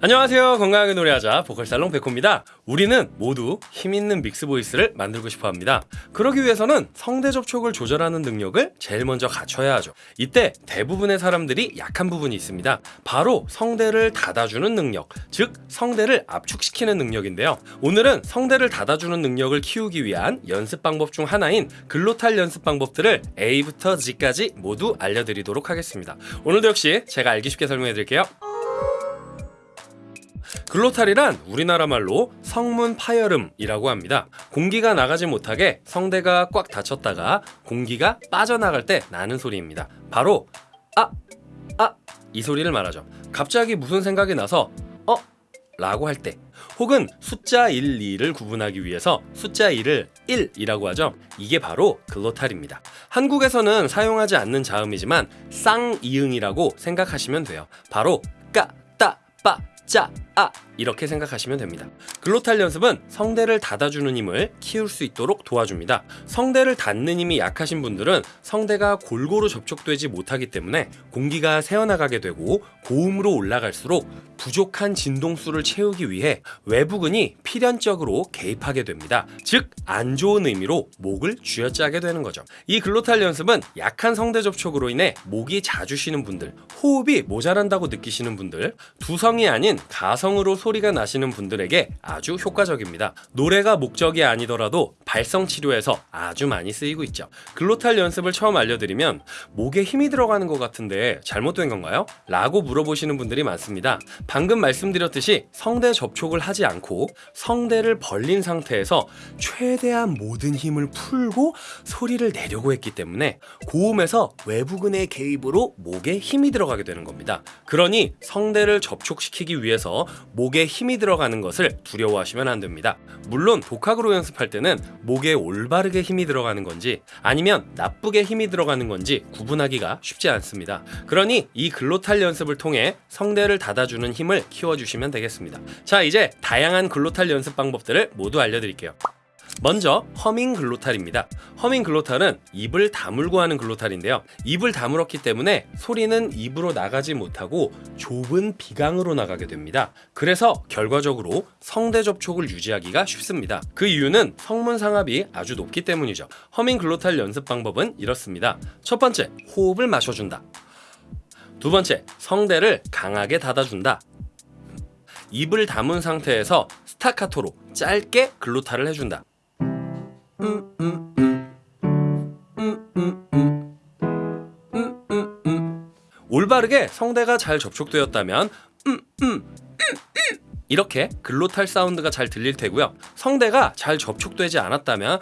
안녕하세요. 건강하게 노래하자 보컬살롱 백호입니다. 우리는 모두 힘있는 믹스 보이스를 만들고 싶어 합니다. 그러기 위해서는 성대 접촉을 조절하는 능력을 제일 먼저 갖춰야 하죠. 이때 대부분의 사람들이 약한 부분이 있습니다. 바로 성대를 닫아주는 능력 즉 성대를 압축시키는 능력인데요. 오늘은 성대를 닫아주는 능력을 키우기 위한 연습 방법 중 하나인 글로탈 연습 방법들을 A부터 G까지 모두 알려드리도록 하겠습니다. 오늘도 역시 제가 알기 쉽게 설명해 드릴게요 글로탈이란 우리나라 말로 성문 파열음이라고 합니다. 공기가 나가지 못하게 성대가 꽉 닫혔다가 공기가 빠져나갈 때 나는 소리입니다. 바로 아, 아, 이 소리를 말하죠. 갑자기 무슨 생각이 나서 어? 라고 할 때 혹은 숫자 1, 2를 구분하기 위해서 숫자 1을 1이라고 하죠. 이게 바로 글로탈입니다. 한국에서는 사용하지 않는 자음이지만 쌍이응이라고 생각하시면 돼요. 바로 까, 따, 빠, 짜, 아 이렇게 생각하시면 됩니다. 글로탈 연습은 성대를 닫아주는 힘을 키울 수 있도록 도와줍니다. 성대를 닫는 힘이 약하신 분들은 성대가 골고루 접촉되지 못하기 때문에 공기가 새어나가게 되고 고음으로 올라갈수록 부족한 진동수를 채우기 위해 외부근이 필연적으로 개입하게 됩니다. 즉 안 좋은 의미로 목을 쥐어짜게 되는 거죠. 이 글로탈 연습은 약한 성대 접촉으로 인해 목이 자주 쉬는 분들, 호흡이 모자란다고 느끼시는 분들, 두성이 아닌 가성으로 소리가 나시는 분들에게 아주 효과적입니다. 노래가 목적이 아니더라도 발성 치료에서 아주 많이 쓰이고 있죠. 글로탈 연습을 처음 알려드리면 목에 힘이 들어가는 것 같은데 잘못된 건가요? 라고 물어보시는 분들이 많습니다. 방금 말씀드렸듯이 성대 접촉을 하지 않고 성대를 벌린 상태에서 최대한 모든 힘을 풀고 소리를 내려고 했기 때문에 고음에서 외부근의 개입으로 목에 힘이 들어가게 되는 겁니다. 그러니 성대를 접촉시키기 위해 서 목에 힘이 들어가는 것을 두려워하시면 안 됩니다. 물론 독학으로 연습할 때는 목에 올바르게 힘이 들어가는 건지 아니면 나쁘게 힘이 들어가는 건지 구분하기가 쉽지 않습니다. 그러니 이 글로탈 연습을 통해 성대를 닫아주는 힘을 키워주시면 되겠습니다. 자 이제 다양한 글로탈 연습 방법들을 모두 알려드릴게요. 먼저 허밍 글로탈입니다. 허밍 글로탈은 입을 다물고 하는 글로탈인데요. 입을 다물었기 때문에 소리는 입으로 나가지 못하고 좁은 비강으로 나가게 됩니다. 그래서 결과적으로 성대 접촉을 유지하기가 쉽습니다. 그 이유는 성문 상압이 아주 높기 때문이죠. 허밍 글로탈 연습 방법은 이렇습니다. 첫 번째, 호흡을 마셔준다. 두 번째, 성대를 강하게 닫아준다. 입을 다문 상태에서 스타카토로 짧게 글로탈을 해준다. 올바르게 성대가 잘 접촉되었다면. 이렇게 글로탈 사운드가 잘 들릴 테고요. 성대가 잘 접촉되지 않았다면.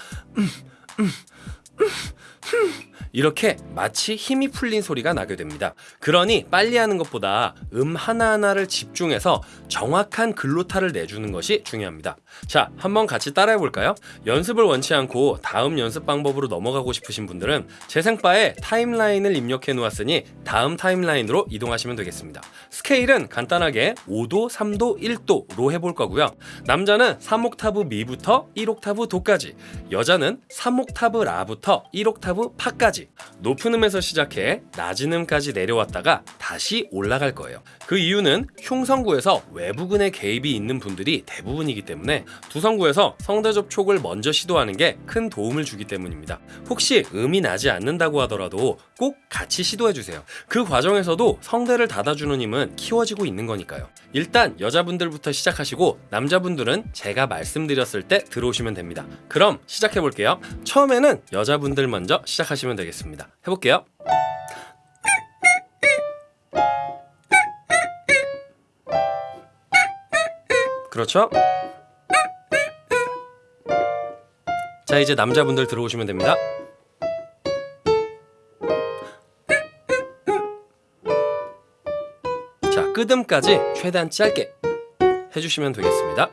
이렇게 마치 힘이 풀린 소리가 나게 됩니다. 그러니 빨리 하는 것보다 음 하나하나를 집중해서 정확한 글로타를 내주는 것이 중요합니다. 자, 한번 같이 따라해 볼까요? 연습을 원치 않고 다음 연습 방법으로 넘어가고 싶으신 분들은 재생바에 타임라인을 입력해 놓았으니 다음 타임라인으로 이동하시면 되겠습니다. 스케일은 간단하게 5도, 3도, 1도로 해볼 거고요. 남자는 3옥타브 미부터 1옥타브 도까지, 여자는 3옥타브 라부터 1옥타브 파까지 높은 음에서 시작해 낮은 음까지 내려왔다가 다시 올라갈 거예요. 그 이유는 흉성구에서 외부근의 개입이 있는 분들이 대부분이기 때문에 두성구에서 성대 접촉을 먼저 시도하는 게 큰 도움을 주기 때문입니다. 혹시 음이 나지 않는다고 하더라도 꼭 같이 시도해 주세요. 그 과정에서도 성대를 닫아주는 힘은 키워지고 있는 거니까요. 일단 여자분들부터 시작하시고 남자분들은 제가 말씀드렸을 때 들어오시면 됩니다. 그럼 시작해 볼게요. 처음에는 여자분들 먼저 시작하시면 되겠습니다. 해볼게요. 그렇죠? 자 이제 남자분들 들어오시면 됩니다. 자 끄듬까지 최대한 짧게 해주시면 되겠습니다.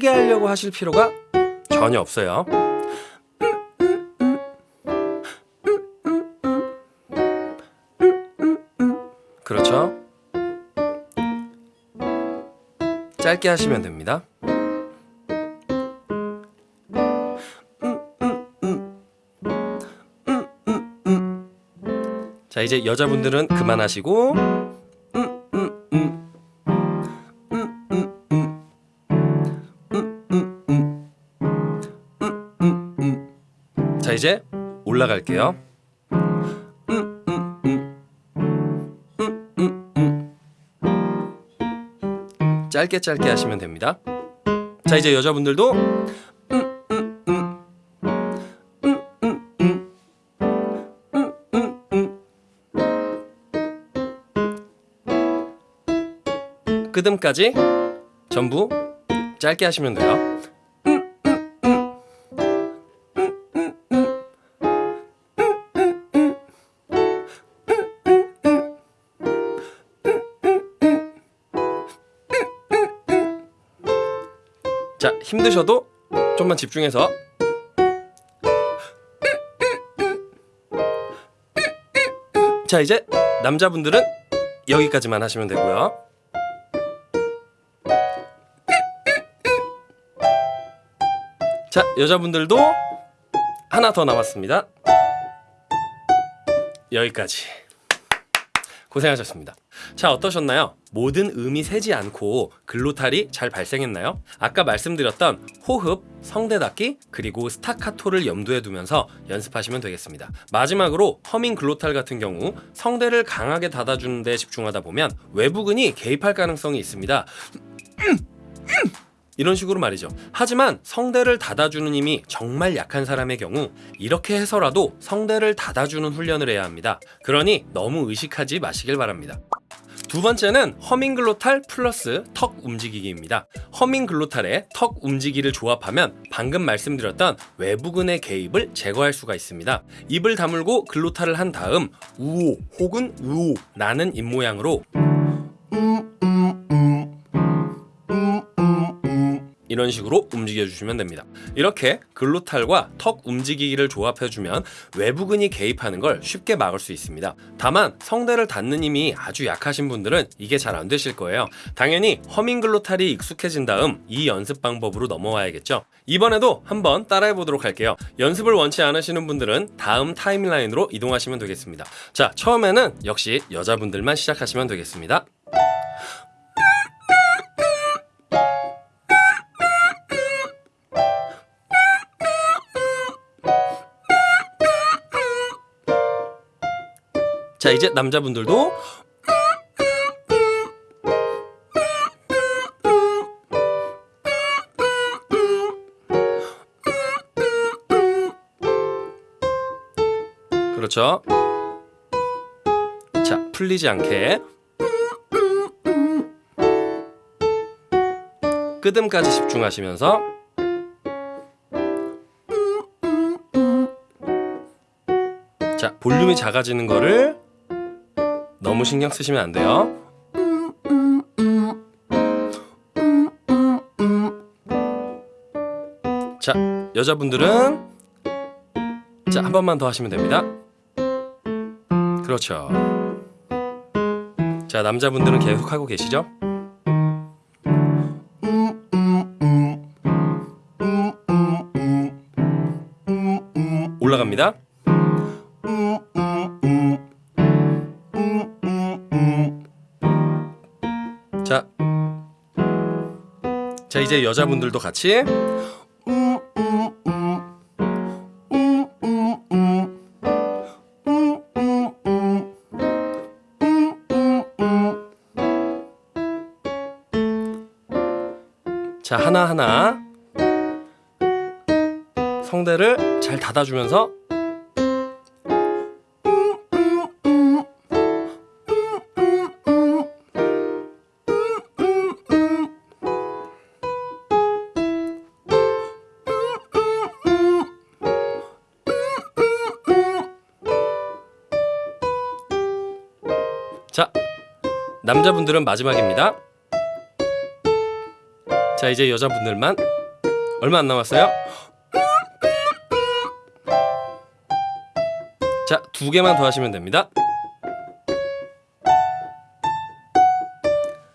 크게 하려고 하실 필요가 전혀 없어요. 그렇죠? 짧게 하시면 됩니다. 자 이제 여자분들은 그만하시고 갈게요. 음. 짧게 짧게 하시면 됩니다. 자 이제 여자분들도 음. 끄듬까지 전부 짧게 하시면 돼요. 자, 힘드셔도 좀만 집중해서 자, 이제 남자분들은 여기까지만 하시면 되고요. 자, 여자분들도 하나 더 남았습니다. 여기까지. 고생하셨습니다. 자, 어떠셨나요? 모든 음이 세지 않고 글로탈이 잘 발생했나요? 아까 말씀드렸던 호흡, 성대 닫기, 그리고 스타카토를 염두에 두면서 연습하시면 되겠습니다. 마지막으로 허밍 글로탈 같은 경우 성대를 강하게 닫아주는 데 집중하다 보면 외부근이 개입할 가능성이 있습니다. 이런 식으로 말이죠. 하지만 성대를 닫아주는 힘이 정말 약한 사람의 경우 이렇게 해서라도 성대를 닫아주는 훈련을 해야 합니다. 그러니 너무 의식하지 마시길 바랍니다. 두 번째는 허밍글로탈 플러스 턱 움직이기입니다. 허밍글로탈에 턱 움직이를 조합하면 방금 말씀드렸던 외부근의 개입을 제거할 수가 있습니다. 입을 다물고 글로탈을 한 다음 우오 혹은 우오 나는 입 모양으로 이런 식으로 움직여 주시면 됩니다. 이렇게 글로탈과 턱 움직이기를 조합해 주면 외부근이 개입하는 걸 쉽게 막을 수 있습니다. 다만 성대를 닫는 힘이 아주 약하신 분들은 이게 잘 안 되실 거예요. 당연히 허밍 글로탈이 익숙해진 다음 이 연습 방법으로 넘어와야겠죠. 이번에도 한번 따라해 보도록 할게요. 연습을 원치 않으시는 분들은 다음 타임라인으로 이동하시면 되겠습니다. 자, 처음에는 역시 여자분들만 시작하시면 되겠습니다. 자 이제 남자분들도 그렇죠. 자 풀리지 않게. 끄듬까지 집중하시면서 자 볼륨이 작아지는 거를 너무 신경 쓰시면 안 돼요. 자, 여자분들은 자, 한 번만 더 하시면 됩니다. 그렇죠. 자, 남자분들은 계속 하고 계시죠? 이제 여자분들도 같이. 자 하나하나 성대를 잘 닫아주면서 남자분들은 마지막입니다. 자, 이제 여자분들만 얼마 안 남았어요. 자, 두 개만 더 하시면 됩니다.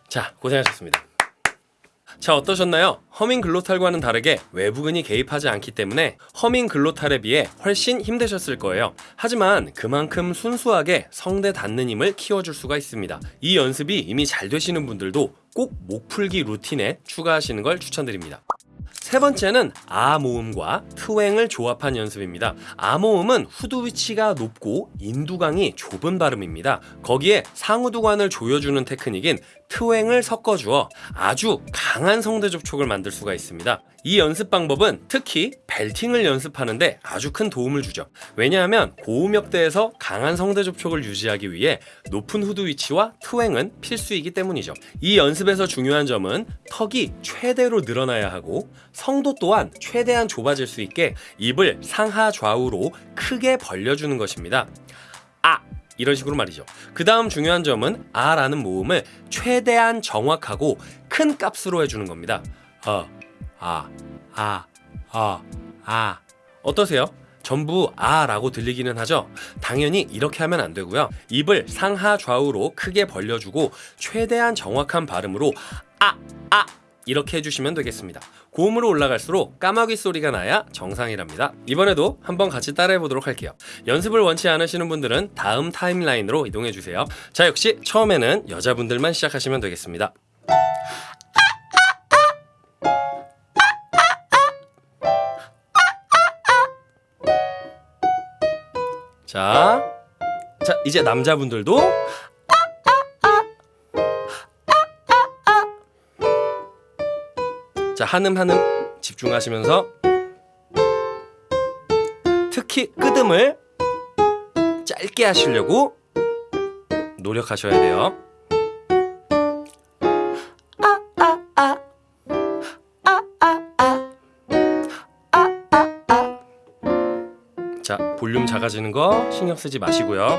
자, 고생하셨습니다. 자 어떠셨나요? 허밍 글로탈과는 다르게 외부근이 개입하지 않기 때문에 허밍 글로탈에 비해 훨씬 힘드셨을 거예요. 하지만 그만큼 순수하게 성대 닿는 힘을 키워줄 수가 있습니다. 이 연습이 이미 잘 되시는 분들도 꼭 목풀기 루틴에 추가하시는 걸 추천드립니다. 세 번째는 아 모음과 트웽을 조합한 연습입니다. 아 모음은 후두 위치가 높고 인두강이 좁은 발음입니다. 거기에 상우두관을 조여주는 테크닉인 트웽을 섞어주어 아주 강한 성대 접촉을 만들 수가 있습니다. 이 연습 방법은 특히 벨팅을 연습하는데 아주 큰 도움을 주죠. 왜냐하면 고음역대에서 강한 성대 접촉을 유지하기 위해 높은 후두 위치와 트웽은 필수이기 때문이죠. 이 연습에서 중요한 점은 턱이 최대로 늘어나야 하고 성도 또한 최대한 좁아질 수 있게 입을 상하 좌우로 크게 벌려주는 것입니다. 아 이런 식으로 말이죠. 그 다음 중요한 점은 아라는 모음을 최대한 정확하고 큰 값으로 해주는 겁니다. 어, 아, 아, 아, 아. 어떠세요? 전부 아라고 들리기는 하죠. 당연히 이렇게 하면 안 되고요. 입을 상하 좌우로 크게 벌려주고 최대한 정확한 발음으로 아, 아 이렇게 해주시면 되겠습니다. 고음으로 올라갈수록 까마귀 소리가 나야 정상이랍니다. 이번에도 한번 같이 따라해 보도록 할게요. 연습을 원치 않으시는 분들은 다음 타임라인으로 이동해 주세요. 자 역시 처음에는 여자분들만 시작하시면 되겠습니다. 자, 자 이제 남자분들도 자 한음 한음 집중하시면서 특히 끄듬을 짧게 하시려고 노력하셔야 돼요. 자 볼륨 작아지는 거 신경 쓰지 마시고요.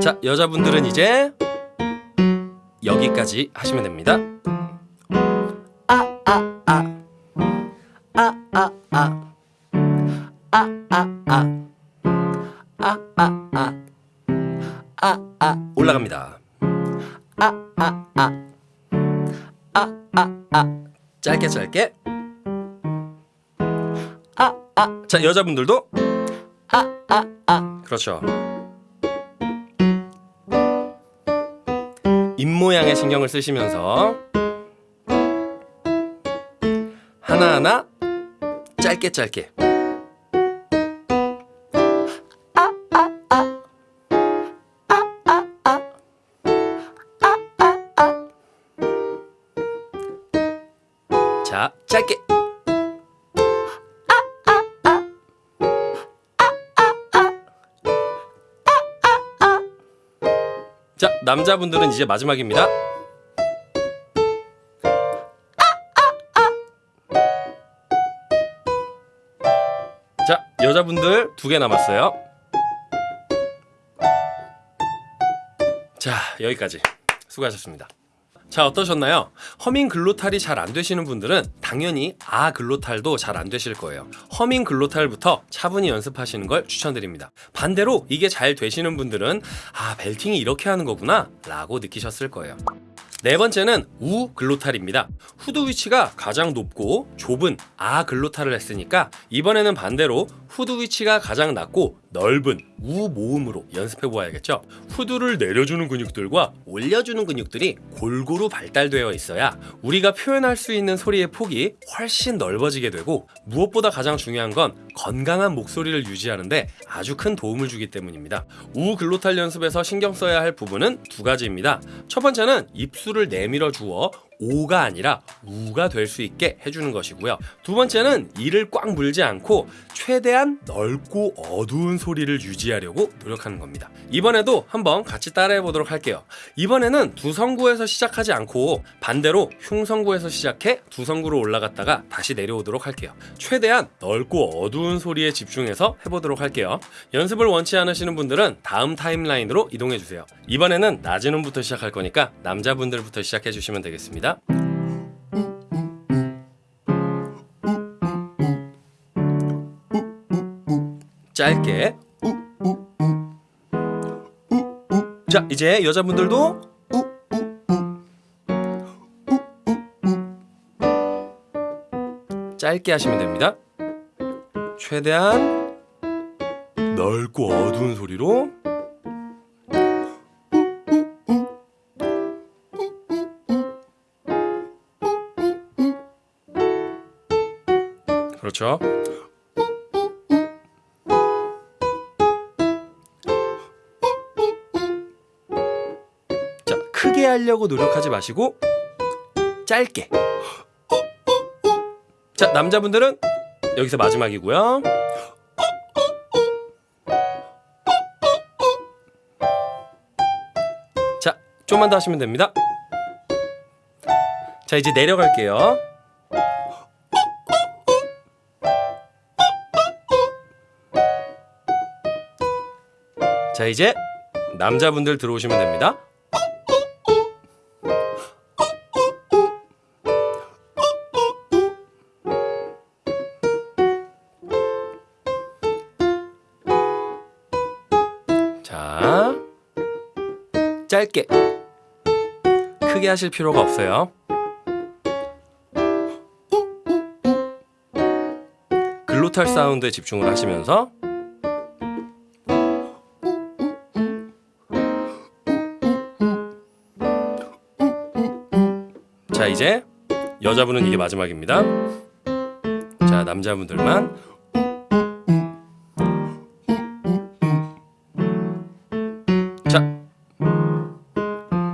자 여자분들은 이제 여기까지 하시면 됩니다. 올라갑니다. 짧게 짧게. 자 여자분들도 그렇죠. 입 모양에 신경을 쓰시면서 하나하나 짧게 짧게. 자 짧게 자 남자분들은 이제 마지막입니다. 자 여자분들 두 개 남았어요. 자 여기까지 수고하셨습니다. 자 어떠셨나요? 허밍 글로탈이 잘 안 되시는 분들은 당연히 아 글로탈도 잘 안 되실 거예요. 허밍 글로탈부터 차분히 연습하시는 걸 추천드립니다. 반대로 이게 잘 되시는 분들은 아 벨팅이 이렇게 하는 거구나 라고 느끼셨을 거예요. 네 번째는 우 글로탈입니다. 후두 위치가 가장 높고 좁은 아 글로탈을 했으니까 이번에는 반대로 후두 위치가 가장 낮고 넓은 우 모음으로 연습해 보아야겠죠. 후두를 내려주는 근육들과 올려주는 근육들이 골고루 발달되어 있어야 우리가 표현할 수 있는 소리의 폭이 훨씬 넓어지게 되고 무엇보다 가장 중요한 건 건강한 목소리를 유지하는데 아주 큰 도움을 주기 때문입니다. 우 글로탈 연습에서 신경 써야 할 부분은 두 가지입니다. 첫 번째는 입술을 내밀어 주어 오가 아니라 우가 될 수 있게 해주는 것이고요. 두 번째는 이를 꽉 물지 않고 최대한 넓고 어두운 소리를 유지하려고 노력하는 겁니다. 이번에도 한번 같이 따라해 보도록 할게요. 이번에는 두 성구에서 시작하지 않고 반대로 흉성구에서 시작해 두 성구로 올라갔다가 다시 내려오도록 할게요. 최대한 넓고 어두운 소리에 집중해서 해보도록 할게요. 연습을 원치 않으시는 분들은 다음 타임라인으로 이동해 주세요. 이번에는 낮은 음부터 시작할 거니까 남자분들부터 시작해 주시면 되겠습니다. 시작 짧게. 자 이제 여자분들도 짧게 하시면 됩니다. 최대한 넓고 어두운 소리로 그렇죠. 자, 크게 하려고 노력하지 마시고 짧게. 자, 남자분들은 여기서 마지막이고요. 자, 좀만 더 하시면 됩니다. 자, 이제 내려갈게요. 자, 이제 남자분들 들어오시면 됩니다. 자, 짧게. 크게 하실 필요가 없어요. 글로탈 사운드에 집중을 하시면서 자, 이제 여자분은 이게 마지막입니다. 자, 남자분들만 자,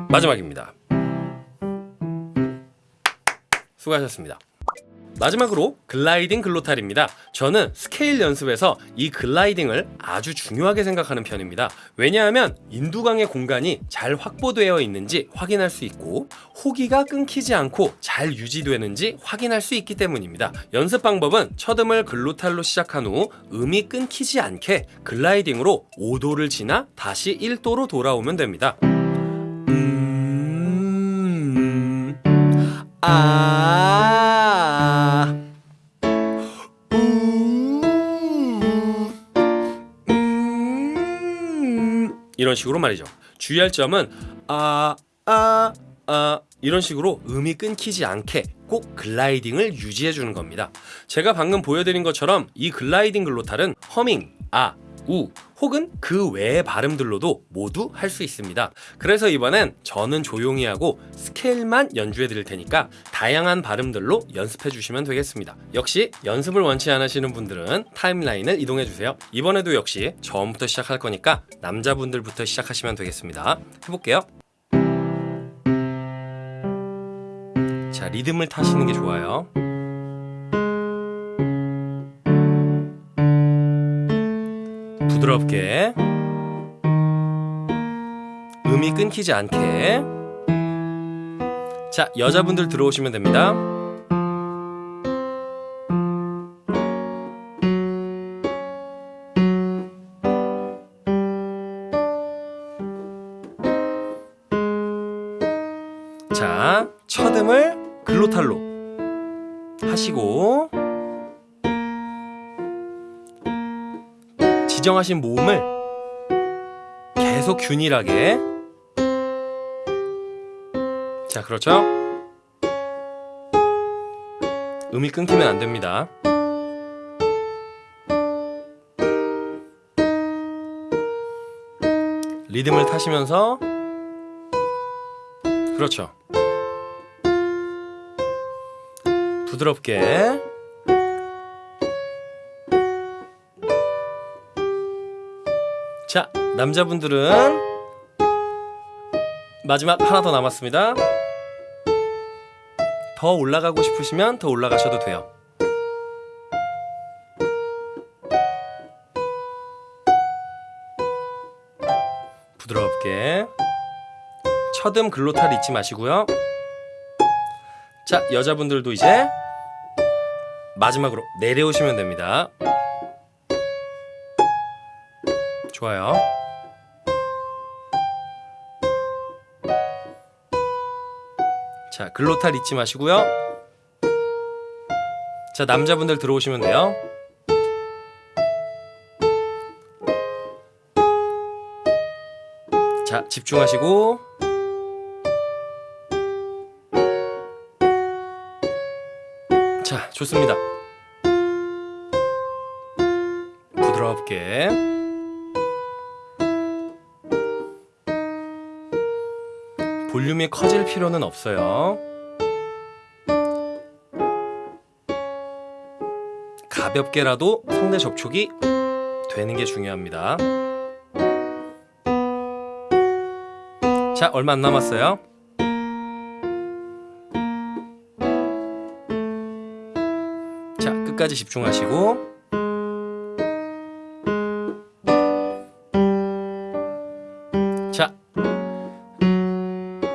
마지막입니다. 수고하셨습니다. 마지막으로 gliding glottal입니다. 저는 스케일 연습에서 이 gliding을 아주 중요하게 생각하는 편입니다. 왜냐하면 인두강의 공간이 잘 확보되어 있는지 확인할 수 있고 호기가 끊기지 않고 잘 유지되는지 확인할 수 있기 때문입니다. 연습 방법은 첫음을 glottal로 시작한 후 음이 끊기지 않게 gliding으로 5도를 지나 다시 1도로 돌아오면 됩니다. 음... 아... 이런 식으로 말이죠. 주의할 점은 아, 아, 아 이런 식으로 음이 끊기지 않게 꼭 글라이딩을 유지해 주는 겁니다. 제가 방금 보여드린 것처럼 이 글라이딩 글로탈은 허밍, 아, 우 혹은 그 외의 발음들로도 모두 할 수 있습니다. 그래서 이번엔 저는 조용히 하고 스케일만 연주해 드릴 테니까 다양한 발음들로 연습해 주시면 되겠습니다. 역시 연습을 원치 않으시는 분들은 타임라인을 이동해 주세요. 이번에도 역시 처음부터 시작할 거니까 남자분들부터 시작하시면 되겠습니다. 해볼게요. 자, 리듬을 타시는 게 좋아요. 부드럽게. 음이 끊기지 않게. 자 여자분들 들어오시면 됩니다 지정하신 모음을 계속 균일하게. 자 그렇죠? 음이 끊기면 안 됩니다. 리듬을 타시면서. 그렇죠. 부드럽게 남자분들은 마지막 하나 더 남았습니다. 더 올라가고 싶으시면 더 올라가셔도 돼요. 부드럽게 첫음 글로탈 잊지 마시고요. 자, 여자분들도 이제 마지막으로 내려오시면 됩니다. 좋아요. 자 글로탈 잊지 마시고요. 자 남자분들 들어오시면 돼요. 자 집중하시고. 자 좋습니다. 부드럽게. 볼륨이 커질 필요는 없어요. 가볍게라도 성대 접촉이 되는 게 중요합니다. 자, 얼마 안 남았어요. 자, 끝까지 집중하시고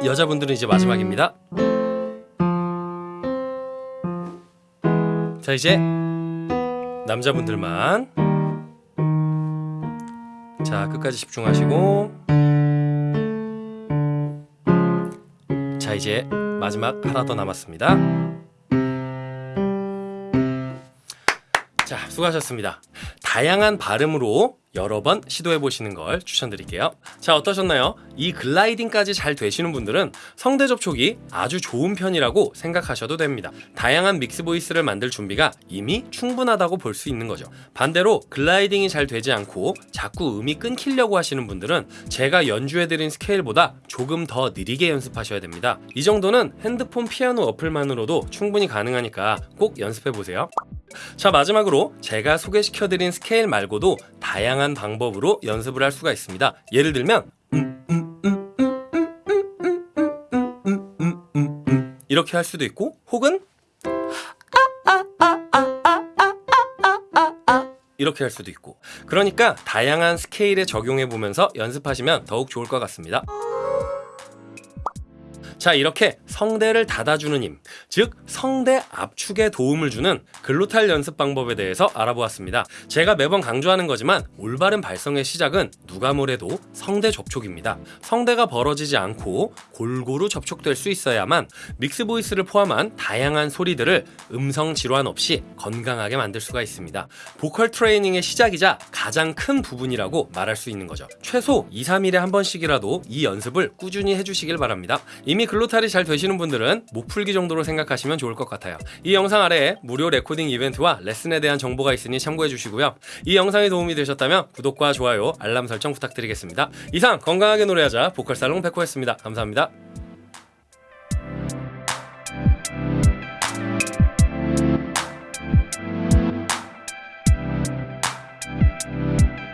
여자분들은 이제 마지막입니다. 자, 이제 남자분들만 자, 끝까지 집중하시고 자, 이제 마지막 하나 더 남았습니다. 자, 수고하셨습니다. 다양한 발음으로 여러 번 시도해 보시는 걸 추천드릴게요. 자, 어떠셨나요? 이 gliding까지 잘 되시는 분들은 성대 접촉이 아주 좋은 편이라고 생각하셔도 됩니다. 다양한 mix voice를 만들 준비가 이미 충분하다고 볼 수 있는 거죠. 반대로 gliding이 잘 되지 않고 자꾸 음이 끊기려고 하시는 분들은 제가 연주해 드린 스케일보다 조금 더 느리게 연습하셔야 됩니다. 이 정도는 핸드폰 피아노 어플만으로도 충분히 가능하니까 꼭 연습해 보세요. 자 마지막으로 제가 소개시켜드린 스케일 말고도 다양한 방법으로 연습을 할 수가 있습니다. 예를 들면 이렇게 할 수도 있고 혹은 이렇게 할 수도 있고 그러니까 다양한 스케일에 적용해 보면서 연습하시면 더욱 좋을 것 같습니다. 자 이렇게 성대를 닫아주는 힘, 즉 성대 압축에 도움을 주는 글로탈 연습 방법에 대해서 알아보았습니다. 제가 매번 강조하는 거지만 올바른 발성의 시작은 누가 뭐래도 성대 접촉입니다. 성대가 벌어지지 않고 골고루 접촉될 수 있어야만 믹스 보이스를 포함한 다양한 소리들을 음성 질환 없이 건강하게 만들 수가 있습니다. 보컬 트레이닝의 시작이자 가장 큰 부분이라고 말할 수 있는 거죠. 최소 2, 3일에 한 번씩이라도 이 연습을 꾸준히 해주시길 바랍니다. 이미 glottal이 잘 되시는 분들은 목 풀기 정도로 생각하시면 좋을 것 같아요. 이 영상 아래에 무료 레코딩 이벤트와 레슨에 대한 정보가 있으니 참고해 주시고요. 이 영상이 도움이 되셨다면 구독과 좋아요, 알람 설정 부탁드리겠습니다. 이상 건강하게 노래하자 보컬 살롱 백호였습니다. 감사합니다.